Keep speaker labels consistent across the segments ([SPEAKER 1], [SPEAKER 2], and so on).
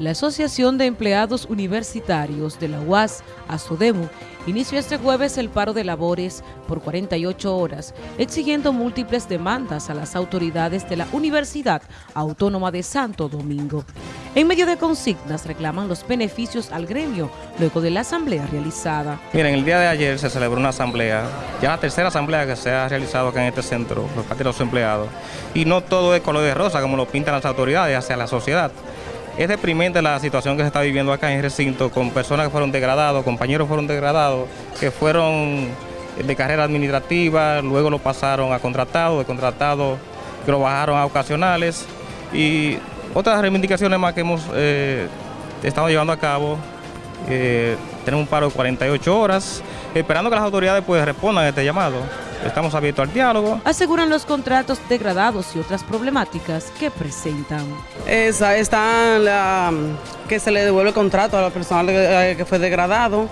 [SPEAKER 1] La Asociación de Empleados Universitarios de la UAS, ASODEMU, inició este jueves el paro de labores por 48 horas, exigiendo múltiples demandas a las autoridades de la Universidad Autónoma de Santo Domingo. En medio de consignas reclaman los beneficios al gremio luego de la asamblea realizada.
[SPEAKER 2] Miren, el día de ayer se celebró una asamblea, ya la tercera asamblea que se ha realizado acá en este centro por parte de los empleados, y no todo es color de rosa como lo pintan las autoridades hacia la sociedad. Es deprimente la situación que se está viviendo acá en el recinto con personas que fueron degradados, compañeros fueron degradados, que fueron de carrera administrativa, luego lo pasaron a contratados, de contratados que lo bajaron a ocasionales y otras reivindicaciones más que hemos eh, estado llevando a cabo. Eh, tenemos un paro de 48 horas, esperando que las autoridades pues, respondan a este llamado. Estamos abiertos al diálogo.
[SPEAKER 1] Aseguran los contratos degradados y otras problemáticas que presentan.
[SPEAKER 3] Esa está la, que se le devuelve el contrato a la persona que eh, fue degradado,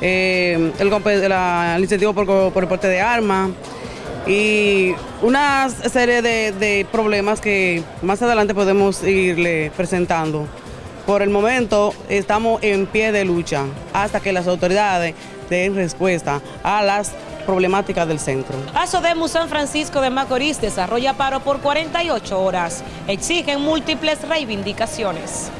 [SPEAKER 3] eh, el, la, incentivo por, por, el porte de armas y una serie de, de problemas que más adelante podemos irle presentando. Por el momento estamos en pie de lucha hasta que las autoridades den respuesta a las problemáticas del centro.
[SPEAKER 1] Asodemu San Francisco de Macorís desarrolla paro por 48 horas. Exigen múltiples reivindicaciones.